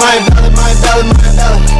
my belly, my belly, my belly.